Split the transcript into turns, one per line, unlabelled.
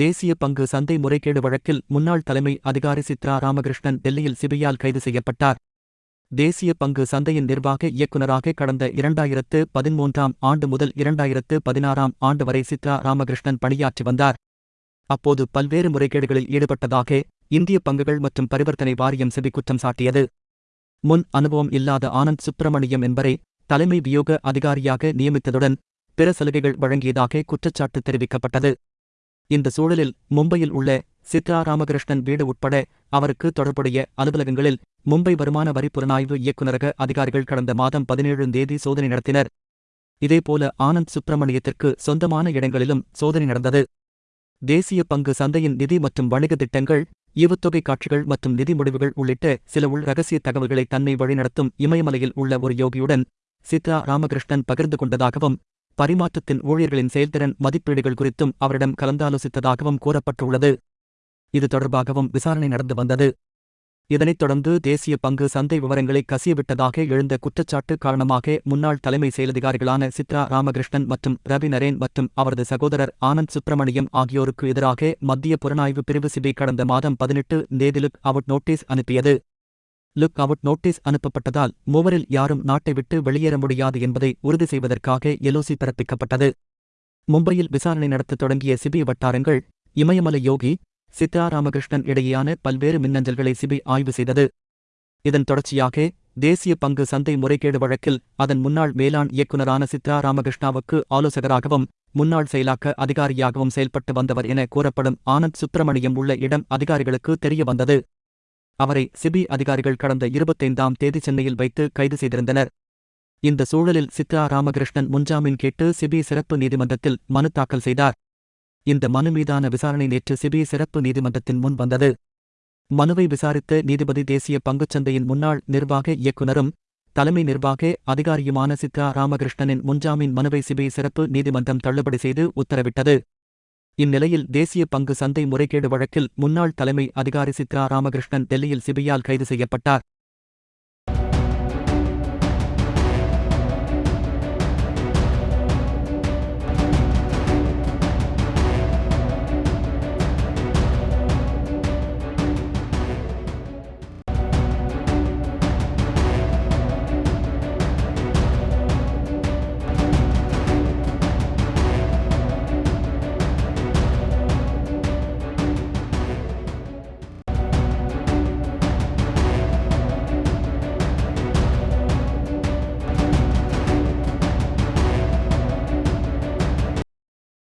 தேசிய பங்கு சந்தை முறைகேடு வழக்கில் முன்னாள் தலைமை அதிகாரி சித்ரா ராமகிருஷ்ணன் டெல்லியில் சிபியால் கைது செய்யப்பட்டார். தேசிய பங்கு சந்தையின் நிர்வாக இயக்குநராக கடந்த இரண்டாயிரத்து பதிமூன்றாம் ஆண்டு முதல் இரண்டாயிரத்து பதினாறாம் ஆண்டு வரை சித்ரா ராமகிருஷ்ணன் பணியாற்றி வந்தார். அப்போது பல்வேறு முறைகேடுகளில் ஈடுபட்டதாக இந்திய பங்குகள் மற்றும் பரிவர்த்தனை வாரியம் செபி குற்றம் சாட்டியது. முன் அனுபவம் இல்லாத ஆனந்த் சுப்பிரமணியம் என்பரை தலைமை வியோக அதிகாரியாக நியமித்ததுடன் பிற சலுகைகள் வழங்கியதாக குற்றச்சாட்டு தெரிவிக்கப்பட்டது. இந்த சூழலில் மும்பையில் உள்ள சித்ரா ராமகிருஷ்ணன் வீடு உட்பட அவருக்கு தொடர்புடைய அலுவலகங்களில் மும்பை வருமான வரி புலனாய்வு இயக்குநரக அதிகாரிகள் கடந்த மாதம் பதினேழாம் தேதி சோதனை நடத்தினர். இதேபோல ஆனந்த் சுப்பிரமணியத்திற்கு சொந்தமான இடங்களிலும் சோதனை நடந்தது. தேசிய பங்கு சந்தையின் நிதி மற்றும் வணிக திட்டங்கள் ஈவுத்தொகை காட்சிகள் மற்றும் நிதி முடிவுகள் உள்ளிட்ட சில உள் ரகசிய தகவல்களை தன்னை வழிநடத்தும் இமயமலையில் உள்ள ஒரு யோகியுடன் சித்ரா ராமகிருஷ்ணன் பகிர்ந்து கொண்டதாகவும் பரிமாற்றத்தின் ஊழியர்களின் செயல்திறன் மதிப்பீடுகள் குறித்தும் அவரிடம் கலந்தாலோசித்ததாகவும் கூறப்பட்டுள்ளது. இது தொடர்பாகவும் விசாரணை நடந்து வந்தது. இதனைத் தொடர்ந்து தேசிய பங்கு சந்தை விவரங்களை கசியவிட்டதாக எழுந்த குற்றச்சாட்டு காரணமாக முன்னாள் தலைமை செயலதிகாரிகளான சித்ரா ராமகிருஷ்ணன் மற்றும் ரவி நரேன் மற்றும் அவரது சகோதரர் ஆனந்த் சுப்பிரமணியம் ஆகியோருக்கு எதிராக மத்திய புலனாய்வு பிரிவு சிபி கடந்த மாதம் பதினெட்டு தேதிலுக் அவுட் நோட்டீஸ் அனுப்பியது. லுக் அவுட் நோட்டீஸ் அனுப்பப்பட்டதால் மூவரில் யாரும் நாட்டை விட்டு வெளியேற முடியாது என்பதை உறுதி செய்வதற்காக எலோசி பிறப்பிக்கப்பட்டது. மும்பையில் விசாரணை நடத்தத் தொடங்கிய சிபி வட்டாரங்கள் இமயமலை யோகி சித்ரா ராமகிருஷ்ணன் இடையேயான பல்வேறு மின்னஞ்சல்களை சிபி ஆய்வு செய்தது. இதன் தொடர்ச்சியாக தேசிய பங்கு சந்தை முறைகேடு வழக்கில் அதன் முன்னாள் மேலாண் இயக்குநரான சித்ரா ராமகிருஷ்ணாவுக்கு ஆலோசகராகவும் முன்னாள் செயலாக்க அதிகாரியாகவும் செயல்பட்டு வந்தவர் என கூறப்படும் ஆனந்த் சுப்பிரமணியம் உள்ள இடம் அதிகாரிகளுக்கு தெரிய வந்தது அவரை சிபி அதிகாரிகள் கடந்த இருபத்தைந்தாம் தேதி சென்னையில் வைத்து கைது செய்திருந்தனர். இந்த சூழலில் சித்ரா ராமகிருஷ்ணன் முன்ஜாமீன் கேட்டு சிபி சிறப்பு நீதிமன்றத்தில் மனு தாக்கல் செய்தார். இந்த மனு மீதான விசாரணை நேற்று சிபி சிறப்பு நீதிமன்றத்தின் முன் வந்தது. மனுவை விசாரித்த நீதிபதி தேசிய பங்குச்சந்தையின் முன்னாள் நிர்வாக இயக்குநரும் தலைமை நிர்வாக அதிகாரியுமான சித்ரா ராமகிருஷ்ணனின் முன்ஜாமீன் மனுவை சிபி சிறப்பு நீதிமன்றம் தள்ளுபடி செய்து உத்தரவிட்டது. இந்நிலையில் தேசிய பங்கு சந்தை முறைகேடு வழக்கில் முன்னாள் தலைமை அதிகாரி சித்ரா ராமகிருஷ்ணன் டெல்லியில் சிபியால் கைது செய்யப்பட்டார்.